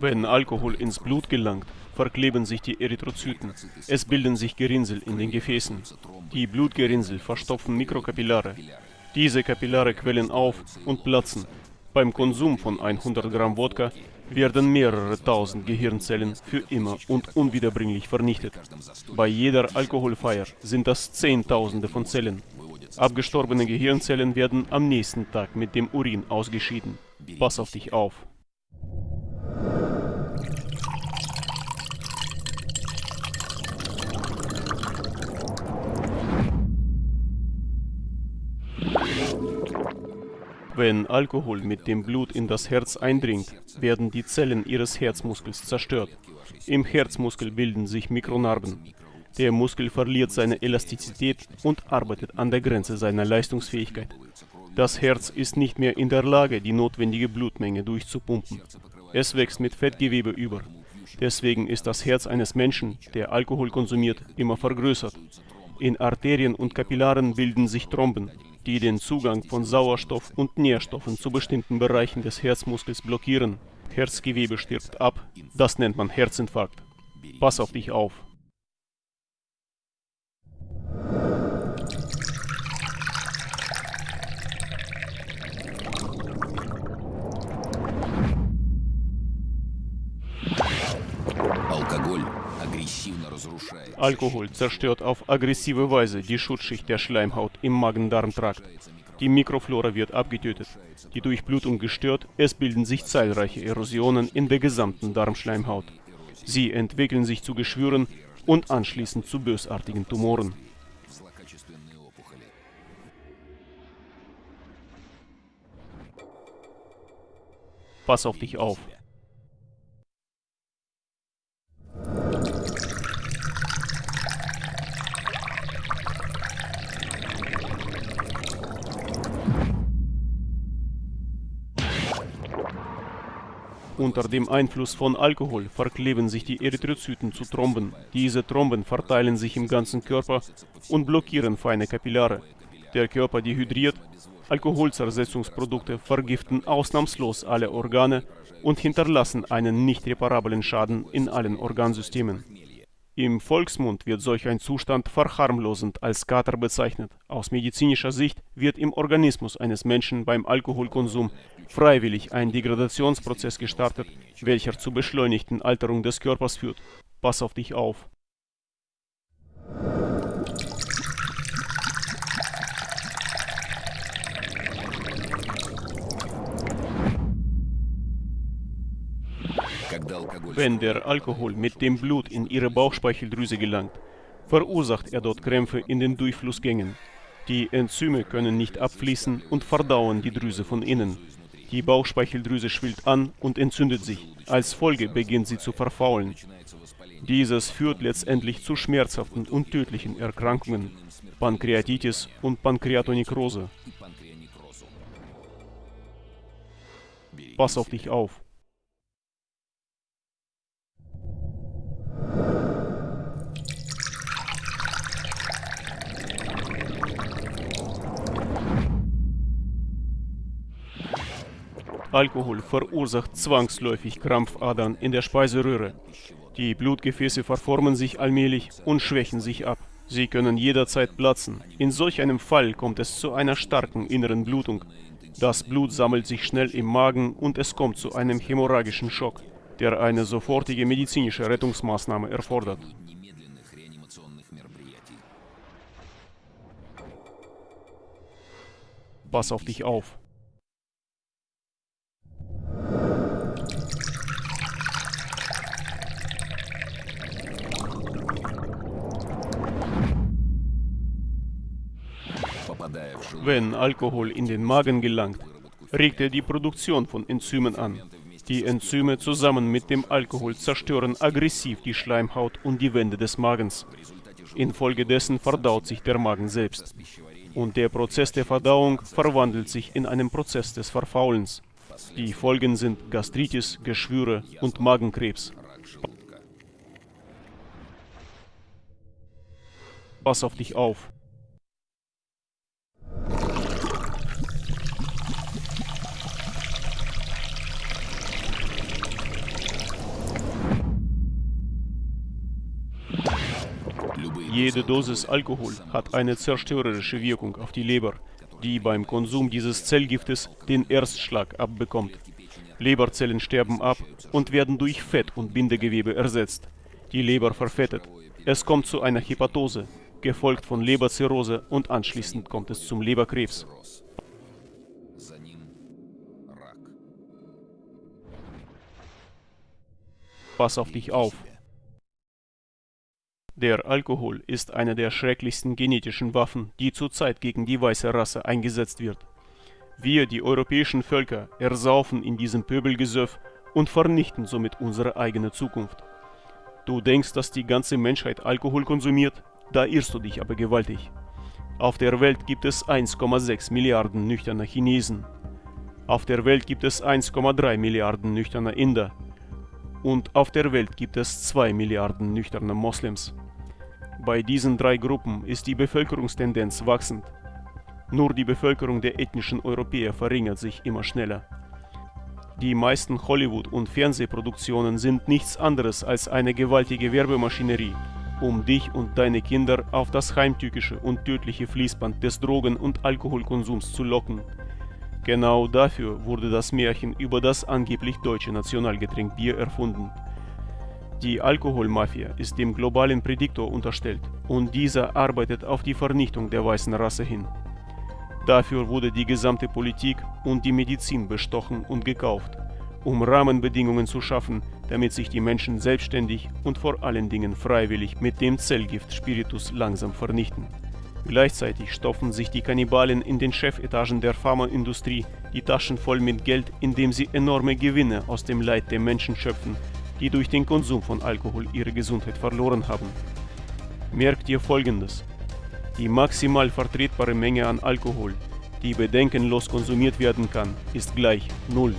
Wenn Alkohol ins Blut gelangt, verkleben sich die Erythrozyten. Es bilden sich Gerinnsel in den Gefäßen. Die Blutgerinnsel verstopfen Mikrokapillare. Diese Kapillare quellen auf und platzen. Beim Konsum von 100 Gramm Wodka werden mehrere tausend Gehirnzellen für immer und unwiederbringlich vernichtet. Bei jeder Alkoholfeier sind das Zehntausende von Zellen. Abgestorbene Gehirnzellen werden am nächsten Tag mit dem Urin ausgeschieden. Pass auf dich auf. Wenn Alkohol mit dem Blut in das Herz eindringt, werden die Zellen ihres Herzmuskels zerstört. Im Herzmuskel bilden sich Mikronarben. Der Muskel verliert seine Elastizität und arbeitet an der Grenze seiner Leistungsfähigkeit. Das Herz ist nicht mehr in der Lage, die notwendige Blutmenge durchzupumpen. Es wächst mit Fettgewebe über. Deswegen ist das Herz eines Menschen, der Alkohol konsumiert, immer vergrößert. In Arterien und Kapillaren bilden sich Tromben, die den Zugang von Sauerstoff und Nährstoffen zu bestimmten Bereichen des Herzmuskels blockieren. Herzgewebe stirbt ab. Das nennt man Herzinfarkt. Pass auf dich auf. Alkohol zerstört auf aggressive Weise die Schutzschicht der Schleimhaut im Magen-Darm-Trakt. Die Mikroflora wird abgetötet, die Durchblutung gestört, es bilden sich zahlreiche Erosionen in der gesamten Darmschleimhaut. Sie entwickeln sich zu Geschwüren und anschließend zu bösartigen Tumoren. Pass auf dich auf. Unter dem Einfluss von Alkohol verkleben sich die Erythrozyten zu Tromben. Diese Tromben verteilen sich im ganzen Körper und blockieren feine Kapillare. Der Körper dehydriert, Alkoholzersetzungsprodukte vergiften ausnahmslos alle Organe und hinterlassen einen nicht reparablen Schaden in allen Organsystemen. Im Volksmund wird solch ein Zustand verharmlosend als Kater bezeichnet. Aus medizinischer Sicht wird im Organismus eines Menschen beim Alkoholkonsum freiwillig ein Degradationsprozess gestartet, welcher zur beschleunigten Alterung des Körpers führt. Pass auf dich auf. Wenn der Alkohol mit dem Blut in ihre Bauchspeicheldrüse gelangt, verursacht er dort Krämpfe in den Durchflussgängen. Die Enzyme können nicht abfließen und verdauen die Drüse von innen. Die Bauchspeicheldrüse schwillt an und entzündet sich. Als Folge beginnt sie zu verfaulen. Dieses führt letztendlich zu schmerzhaften und tödlichen Erkrankungen, Pankreatitis und Pankreatonekrose. Pass auf dich auf. Alkohol verursacht zwangsläufig Krampfadern in der Speiseröhre. Die Blutgefäße verformen sich allmählich und schwächen sich ab. Sie können jederzeit platzen. In solch einem Fall kommt es zu einer starken inneren Blutung. Das Blut sammelt sich schnell im Magen und es kommt zu einem hämorrhagischen Schock, der eine sofortige medizinische Rettungsmaßnahme erfordert. Pass auf dich auf. Wenn Alkohol in den Magen gelangt, regt er die Produktion von Enzymen an. Die Enzyme zusammen mit dem Alkohol zerstören aggressiv die Schleimhaut und die Wände des Magens. Infolgedessen verdaut sich der Magen selbst. Und der Prozess der Verdauung verwandelt sich in einen Prozess des Verfaulens. Die Folgen sind Gastritis, Geschwüre und Magenkrebs. Pass auf dich auf. Jede Dosis Alkohol hat eine zerstörerische Wirkung auf die Leber, die beim Konsum dieses Zellgiftes den Erstschlag abbekommt. Leberzellen sterben ab und werden durch Fett und Bindegewebe ersetzt. Die Leber verfettet. Es kommt zu einer Hepatose, gefolgt von Leberzirrhose und anschließend kommt es zum Leberkrebs. Pass auf dich auf. Der Alkohol ist eine der schrecklichsten genetischen Waffen, die zurzeit gegen die weiße Rasse eingesetzt wird. Wir, die europäischen Völker, ersaufen in diesem Pöbelgesöff und vernichten somit unsere eigene Zukunft. Du denkst, dass die ganze Menschheit Alkohol konsumiert? Da irrst du dich aber gewaltig. Auf der Welt gibt es 1,6 Milliarden nüchterner Chinesen. Auf der Welt gibt es 1,3 Milliarden nüchterner Inder. Und auf der Welt gibt es 2 Milliarden nüchterner Moslems. Bei diesen drei Gruppen ist die Bevölkerungstendenz wachsend. Nur die Bevölkerung der ethnischen Europäer verringert sich immer schneller. Die meisten Hollywood- und Fernsehproduktionen sind nichts anderes als eine gewaltige Werbemaschinerie, um dich und deine Kinder auf das heimtückische und tödliche Fließband des Drogen- und Alkoholkonsums zu locken. Genau dafür wurde das Märchen über das angeblich deutsche Nationalgetränk Bier erfunden. Die Alkoholmafia ist dem globalen Prädiktor unterstellt und dieser arbeitet auf die Vernichtung der weißen Rasse hin. Dafür wurde die gesamte Politik und die Medizin bestochen und gekauft, um Rahmenbedingungen zu schaffen, damit sich die Menschen selbstständig und vor allen Dingen freiwillig mit dem Zellgift Spiritus langsam vernichten. Gleichzeitig stopfen sich die Kannibalen in den Chefetagen der Pharmaindustrie die Taschen voll mit Geld, indem sie enorme Gewinne aus dem Leid der Menschen schöpfen, die durch den Konsum von Alkohol ihre Gesundheit verloren haben. Merkt ihr folgendes. Die maximal vertretbare Menge an Alkohol, die bedenkenlos konsumiert werden kann, ist gleich Null.